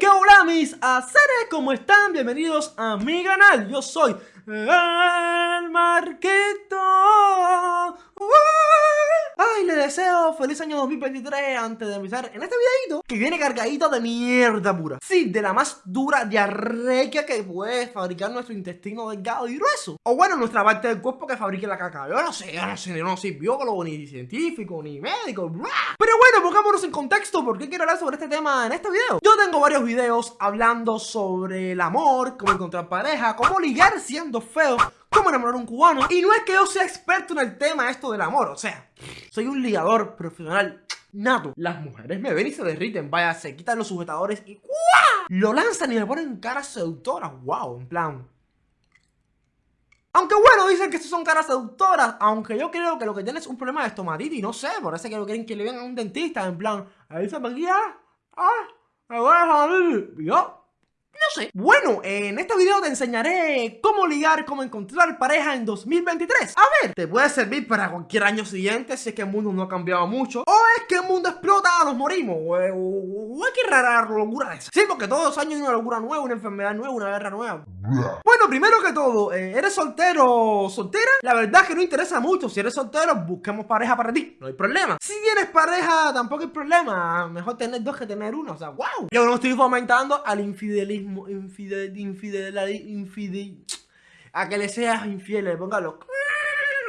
que hola mis haceres, ¿cómo están? Bienvenidos a mi canal, yo soy el Marquito Ay, le deseo feliz año 2023 antes de empezar en este videito que viene cargadito de mierda pura. Sí, de la más dura diarrea que puede fabricar nuestro intestino delgado y grueso. O bueno, nuestra parte del cuerpo que fabrique la caca. Yo no sé, yo no sé, yo no soy biólogo, ni científico, ni médico Pero bueno, pongámonos en contexto, ¿por qué quiero hablar sobre este tema en este video? Yo tengo varios videos hablando sobre el amor, cómo encontrar pareja, cómo ligar siendo feo cómo enamorar a un cubano. Y no es que yo sea experto en el tema esto del amor, o sea, soy un ligador profesional nato. Las mujeres me ven y se derriten, vaya, se quitan los sujetadores y ¡guau! Lo lanzan y me ponen caras seductoras, wow, en plan... Aunque bueno, dicen que estos son caras seductoras, aunque yo creo que lo que tienen es un problema de estomatitis, no sé, parece que lo quieren que le vean a un dentista, en plan, se me guía, ah, me voy a salir, yo, no sé. Bueno, en este video te enseñaré cómo ligar, cómo encontrar pareja en 2023. A ver, te puede servir para cualquier año siguiente si es que el mundo no ha cambiado mucho. O es que el mundo explota, nos morimos. O, o, que rara locura esa. Sí, porque todos los años hay una locura nueva, una enfermedad nueva, una guerra nueva. Bueno, primero que todo, eh, ¿eres soltero o soltera? La verdad es que no interesa mucho. Si eres soltero, busquemos pareja para ti. No hay problema. Si tienes pareja, tampoco hay problema. Mejor tener dos que tener uno. O sea, wow. Yo no estoy fomentando al infidelismo infidel, infidel, infidel, a que le seas infiel, póngalo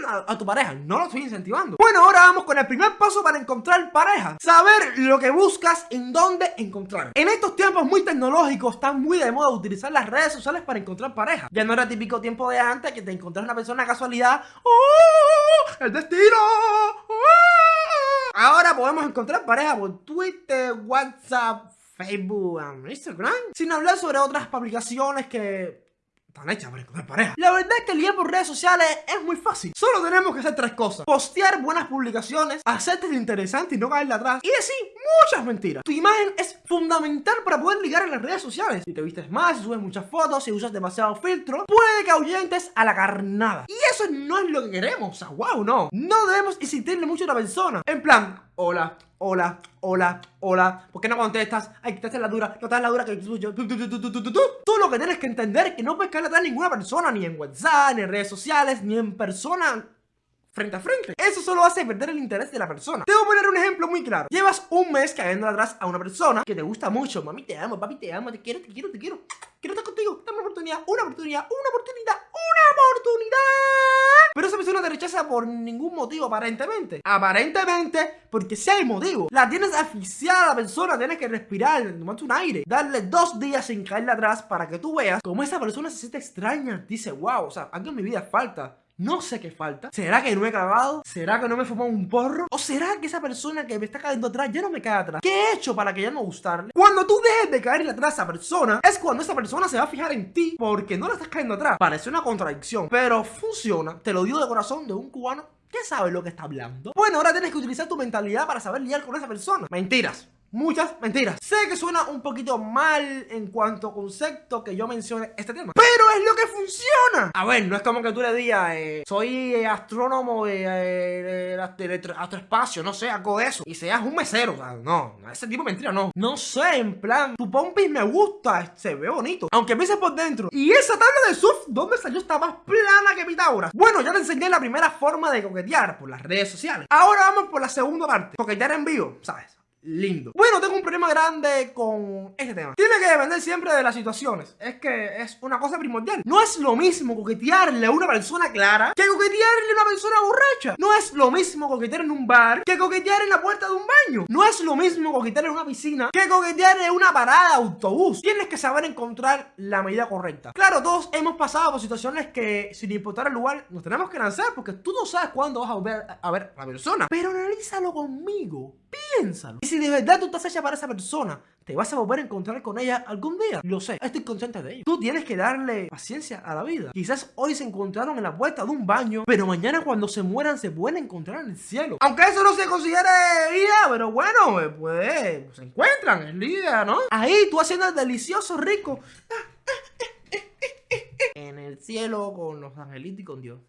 a, tu pareja, no lo estoy incentivando Bueno, ahora vamos con el primer paso para encontrar pareja Saber lo que buscas, en dónde encontrar En estos tiempos muy tecnológicos, está muy de moda utilizar las redes sociales para encontrar pareja Ya no era típico tiempo de antes que te encontrás una persona casualidad ¡Oh! ¡El destino! ¡Oh! Ahora podemos encontrar pareja por Twitter, WhatsApp, Facebook, Instagram, sin hablar sobre otras aplicaciones que están hechas encontrar pareja. La verdad es que liar por redes sociales es muy fácil. Solo tenemos que hacer tres cosas. Postear buenas publicaciones, hacerte interesante y no caerle atrás. Y decir muchas mentiras. Tu imagen es fundamental para poder ligar en las redes sociales. Si te vistes más, si subes muchas fotos, si usas demasiado filtro, puede que ahuyentes a la carnada. Y eso no es lo que queremos. O sea, wow, no. No debemos insistirle mucho a la persona. En plan, hola, hola, hola, hola, ¿por qué no contestas? Ay, que te la dura, no te la dura que tú, tú, tú, lo que tienes que entender es que no puedes atrás a ninguna persona, ni en WhatsApp, ni en redes sociales, ni en persona frente a frente. Eso solo hace perder el interés de la persona. Te voy a poner un ejemplo muy claro. Llevas un mes cayendo atrás a una persona que te gusta mucho. Mami, te amo, papi, te amo, te quiero, te quiero, te quiero. Quiero estar contigo. Dame una oportunidad, una oportunidad, una oportunidad, oportunidad. Pero esa persona te rechaza por ningún motivo, aparentemente. Aparentemente, porque si hay motivo. La tienes asfixiada a la persona, tienes que respirar, tomarte un aire. Darle dos días sin caerle atrás para que tú veas cómo esa persona se siente extraña. Dice, wow, o sea, algo en mi vida falta. No sé qué falta. ¿Será que no he cagado? ¿Será que no me he fumado un porro? ¿O será que esa persona que me está cayendo atrás ya no me cae atrás? ¿Qué he hecho para que ya no gustarle? Cuando tú dejes de caerle atrás a esa persona, es cuando esa persona se va a fijar en ti porque no le estás cayendo atrás. Parece una contradicción, pero funciona. Te lo digo de corazón de un cubano que sabe lo que está hablando. Bueno, ahora tienes que utilizar tu mentalidad para saber lidiar con esa persona. Mentiras muchas mentiras. Sé que suena un poquito mal en cuanto a concepto que yo mencione este tema, pero es lo que funciona. A ver, no es como que tú le digas, eh, soy astrónomo de, eh, astroespacio, no sé, hago eso, y seas un mesero, o sea, no, ese tipo de mentira no. No sé, en plan, tu pompis me gusta, se ve bonito, aunque empieces por dentro. Y esa tabla de surf, ¿dónde salió? Está más plana que Pitágoras. Bueno, ya te enseñé la primera forma de coquetear por las redes sociales. Ahora vamos por la segunda parte, coquetear en vivo, ¿sabes? lindo. Un problema grande con este tema. Tiene que depender siempre de las situaciones. Es que es una cosa primordial. No es lo mismo coquetearle a una persona clara que coquetearle a una persona borracha. No es lo mismo coquetear en un bar que coquetear en la puerta de un baño. No es lo mismo coquetear en una piscina que coquetear en una parada de autobús. Tienes que saber encontrar la medida correcta. Claro, todos hemos pasado por situaciones que sin importar el lugar nos tenemos que lanzar porque tú no sabes cuándo vas a volver a ver a la persona. Pero analízalo conmigo. Piénsalo. Y si de verdad tú estás hecha para esa persona, te vas a volver a encontrar con ella algún día. Lo sé, estoy consciente de ello. Tú tienes que darle paciencia a la vida. Quizás hoy se encontraron en la puerta de un baño, pero mañana cuando se mueran se pueden encontrar en el cielo. Aunque eso no se considere vida, pero bueno, eh, pues se encuentran, es vida, ¿no? Ahí tú haciendo el delicioso rico. En el cielo con los angelitos y con Dios.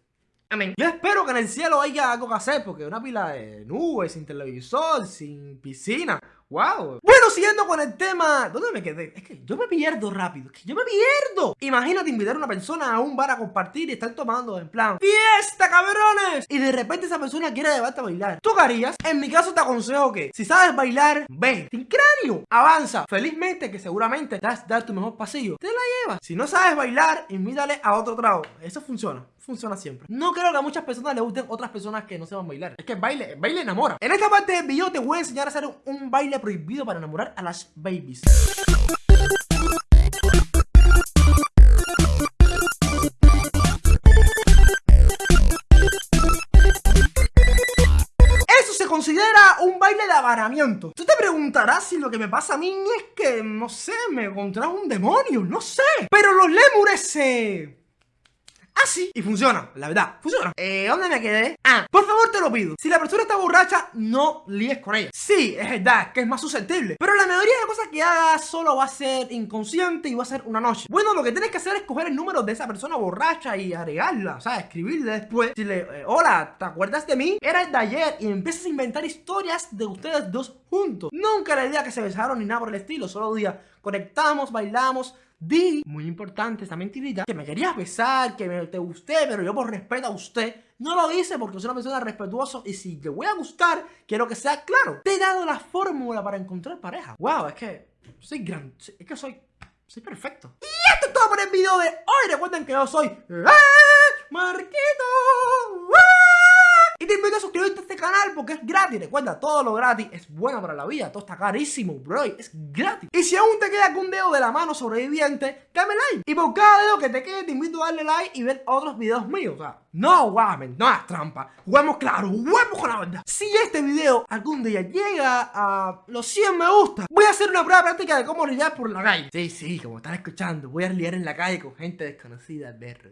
Yo espero que en el cielo haya algo que hacer, porque una pila de nubes, sin televisor, sin piscina. ¡Wow! Bueno, siguiendo con el tema. ¿Dónde me quedé? Es que yo me pierdo rápido. Es que yo me pierdo. Imagínate invitar a una persona a un bar a compartir y estar tomando en plan ¡Fiesta, cabrones! Y de repente esa persona quiere llevarte a bailar. ¿Tú qué harías? En mi caso te aconsejo que si sabes bailar, ve. Sin cráneo. Avanza. Felizmente que seguramente a dar tu mejor pasillo. Te la llevas. Si no sabes bailar, invítale a otro trago. Eso funciona funciona siempre. No creo que a muchas personas les gusten otras personas que no sepan bailar. Es que baile, baile enamora. En esta parte del video te voy a enseñar a hacer un, baile prohibido para enamorar a las babies. Eso se considera un baile de avaramiento. Tú te preguntarás si lo que me pasa a mí es que, no sé, me contrajo un demonio, no sé. Pero los lémures se así y funciona, la verdad, funciona. Eh, ¿dónde me quedé? Ah, por favor te lo pido. Si la persona está borracha, no líes con ella. Sí, es verdad, que es más susceptible. Pero la mayoría de las cosas que hagas solo va a ser inconsciente y va a ser una noche. Bueno, lo que tienes que hacer es coger el número de esa persona borracha y agregarla O sea, escribirle después. Decirle, eh, hola, ¿te acuerdas de mí? Era el de ayer y empiezas a inventar historias de ustedes dos juntos. Nunca la idea que se besaron ni nada por el estilo Solo día conectamos, bailamos Di, muy importante esta mentirita, que me querías besar, que me, te gusté, pero yo por respeto a usted no lo hice porque soy una persona respetuosa y si te voy a gustar, quiero que sea claro. Te he dado la fórmula para encontrar pareja. Wow, es que soy gran, es que soy, soy perfecto. Y esto es todo por el video de hoy. Recuerden que yo soy Marquito. Y te invito a suscribirte a este canal porque es gratis. Recuerda, todo lo gratis es bueno para la vida. Todo está carísimo, bro. Es gratis. Y si aún te queda algún dedo de la mano sobreviviente, dame like. Y por cada dedo que te quede, te invito a darle like y ver otros videos míos. O sea, no guamen, no es trampa. Juguemos claro, juguemos con la verdad. Si este video algún día llega a los 100 me gusta, voy a hacer una prueba práctica de cómo lidiar por la calle. Sí, sí, como están escuchando, voy a lidiar en la calle con gente desconocida, berro.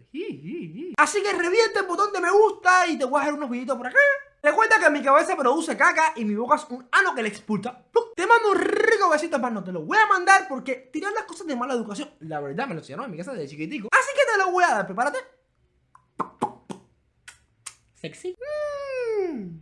Así que reviente el botón de me gusta y te voy a hacer unos videitos por acá. Recuerda que mi cabeza produce caca y mi boca es un ano que le expulsa. Te mando un rico besito, más no te lo voy a mandar porque tirar las cosas de mala educación, la verdad me lo enseñaron en mi casa desde chiquitico. Así que te lo voy a dar, prepárate. Sexy. Mm.